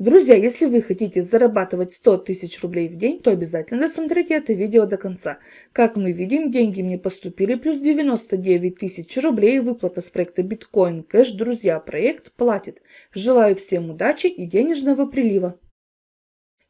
Друзья, если вы хотите зарабатывать 100 тысяч рублей в день, то обязательно досмотрите это видео до конца. Как мы видим, деньги мне поступили плюс 99 тысяч рублей выплата с проекта Bitcoin Cash. Друзья, проект платит. Желаю всем удачи и денежного прилива.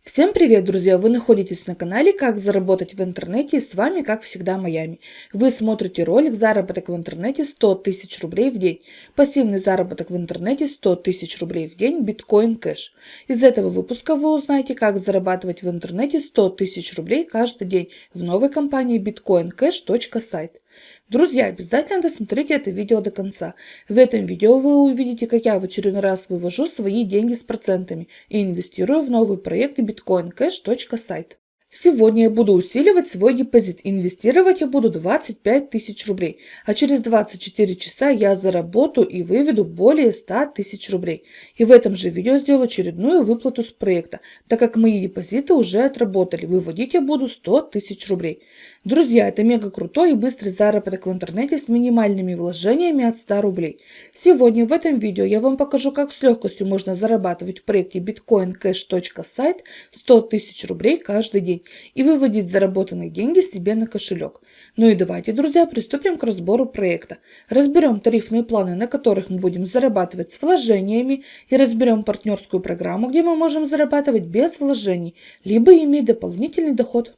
Всем привет, друзья! Вы находитесь на канале «Как заработать в интернете» и с вами, как всегда, Майами. Вы смотрите ролик «Заработок в интернете 100 тысяч рублей в день». Пассивный заработок в интернете 100 тысяч рублей в день, биткоин кэш. Из этого выпуска вы узнаете, как зарабатывать в интернете 100 тысяч рублей каждый день в новой компании bitcoincash.site. Друзья, обязательно досмотрите это видео до конца. В этом видео вы увидите, как я в очередной раз вывожу свои деньги с процентами и инвестирую в новый проект bitcoincash.site. Сегодня я буду усиливать свой депозит. Инвестировать я буду 25 тысяч рублей. А через 24 часа я заработаю и выведу более 100 тысяч рублей. И в этом же видео сделаю очередную выплату с проекта, так как мои депозиты уже отработали. Выводить я буду 100 тысяч рублей. Друзья, это мега крутой и быстрый заработок в интернете с минимальными вложениями от 100 рублей. Сегодня в этом видео я вам покажу, как с легкостью можно зарабатывать в проекте bitcoincash.site 100 тысяч рублей каждый день и выводить заработанные деньги себе на кошелек. Ну и давайте, друзья, приступим к разбору проекта. Разберем тарифные планы, на которых мы будем зарабатывать с вложениями и разберем партнерскую программу, где мы можем зарабатывать без вложений, либо иметь дополнительный доход.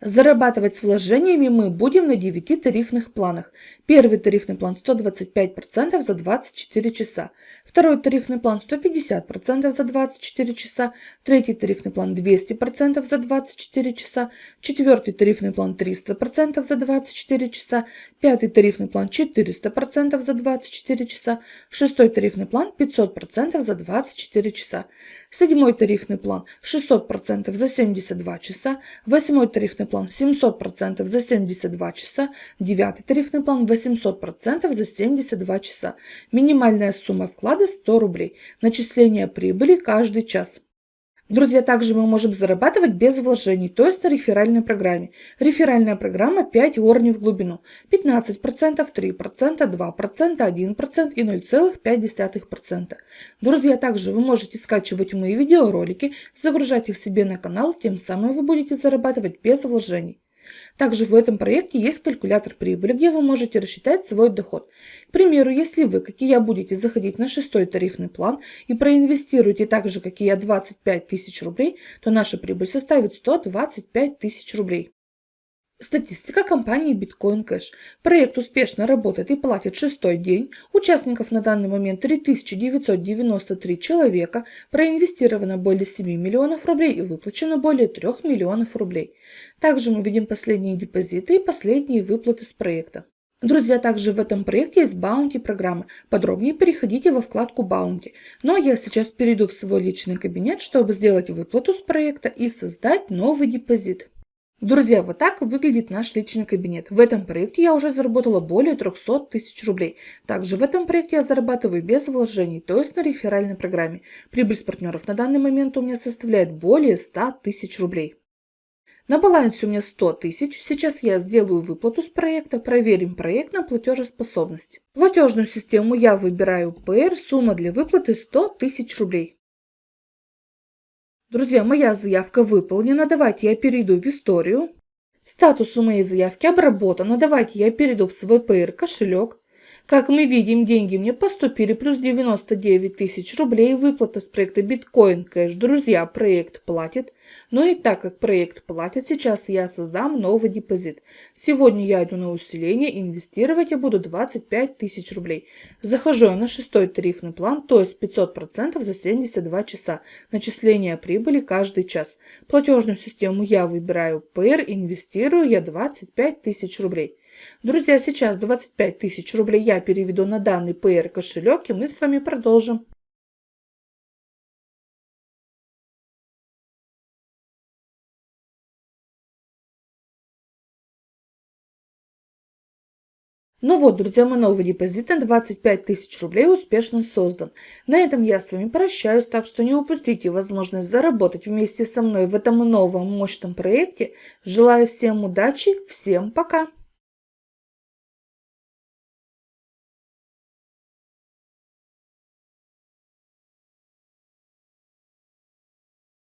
Зарабатывать с вложениями мы будем на 9 тарифных планах. Первый тарифный план 125% за 24 часа. Второй тарифный план 150% за 24 часа. Третий тарифный план 200% за 24 часа. Четвертый тарифный план 300% за 24 часа. Пятый тарифный план 400% за 24 часа. Шестой тарифный план 500% за 24 часа. Седьмой тарифный план 600% за 72 часа. Восьмой тарифный план 700% за 72 часа. Девятый тарифный план 800% за 72 часа. Минимальная сумма вклада 100 рублей. Начисление прибыли каждый час. Друзья, также мы можем зарабатывать без вложений, то есть на реферальной программе. Реферальная программа 5 уровней в глубину. 15%, 3%, 2%, 1% и 0,5%. Друзья, также вы можете скачивать мои видеоролики, загружать их себе на канал, тем самым вы будете зарабатывать без вложений. Также в этом проекте есть калькулятор прибыли, где вы можете рассчитать свой доход. К примеру, если вы, как и я, будете заходить на шестой тарифный план и проинвестируете так же, как и я, 25 тысяч рублей, то наша прибыль составит 125 тысяч рублей. Статистика компании Bitcoin Cash. Проект успешно работает и платит шестой день. Участников на данный момент 3993 человека. Проинвестировано более 7 миллионов рублей и выплачено более 3 миллионов рублей. Также мы видим последние депозиты и последние выплаты с проекта. Друзья, также в этом проекте есть баунти программы. Подробнее переходите во вкладку баунти. Ну а я сейчас перейду в свой личный кабинет, чтобы сделать выплату с проекта и создать новый депозит. Друзья, вот так выглядит наш личный кабинет. В этом проекте я уже заработала более 300 тысяч рублей. Также в этом проекте я зарабатываю без вложений, то есть на реферальной программе. Прибыль с партнеров на данный момент у меня составляет более 100 тысяч рублей. На балансе у меня 100 тысяч. Сейчас я сделаю выплату с проекта. Проверим проект на платежеспособность. Платежную систему я выбираю PR. Сумма для выплаты 100 тысяч рублей. Друзья, моя заявка выполнена. Давайте я перейду в историю. Статус у моей заявки обработано. Давайте я перейду в свой PR кошелек. Как мы видим, деньги мне поступили плюс 99 тысяч рублей. Выплата с проекта Bitcoin Cash. Друзья, проект платит. Но и так как проект платит, сейчас я создам новый депозит. Сегодня я иду на усиление, инвестировать я буду 25 тысяч рублей. Захожу я на шестой тарифный план, то есть 500% за 72 часа. Начисление прибыли каждый час. Платежную систему я выбираю PR, инвестирую я 25 тысяч рублей. Друзья, сейчас 25 тысяч рублей я переведу на данный PR кошелек и мы с вами продолжим. Ну вот, друзья, мой новый депозит на 25 тысяч рублей успешно создан. На этом я с вами прощаюсь, так что не упустите возможность заработать вместе со мной в этом новом мощном проекте. Желаю всем удачи, всем пока!